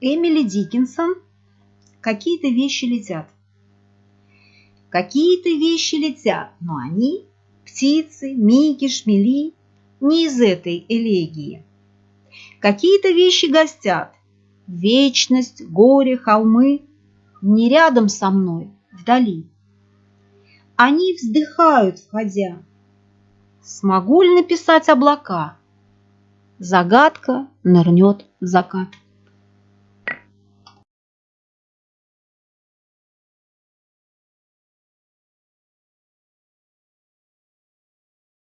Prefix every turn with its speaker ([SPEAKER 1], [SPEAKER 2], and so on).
[SPEAKER 1] Эмили Диккенсон «Какие-то вещи летят». Какие-то вещи летят, но они, птицы, миги, шмели, не из этой элегии. Какие-то вещи гостят, вечность, горе, холмы, не рядом со мной, вдали. Они вздыхают, входя. Смогу ли написать облака? Загадка нырнет в закат.